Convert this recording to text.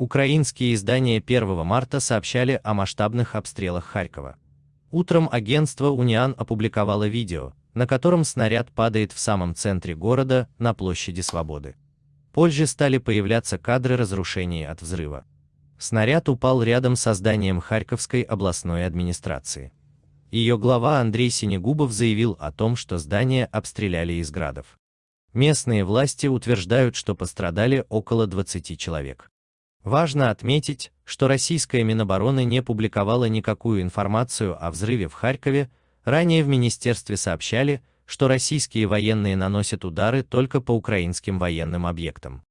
Украинские издания 1 марта сообщали о масштабных обстрелах Харькова. Утром агентство Униан опубликовало видео, на котором снаряд падает в самом центре города, на площади Свободы. Позже стали появляться кадры разрушений от взрыва. Снаряд упал рядом со зданием Харьковской областной администрации. Ее глава Андрей Синегубов заявил о том, что здание обстреляли из градов. Местные власти утверждают, что пострадали около 20 человек. Важно отметить, что российская Минобороны не публиковала никакую информацию о взрыве в Харькове, ранее в министерстве сообщали, что российские военные наносят удары только по украинским военным объектам.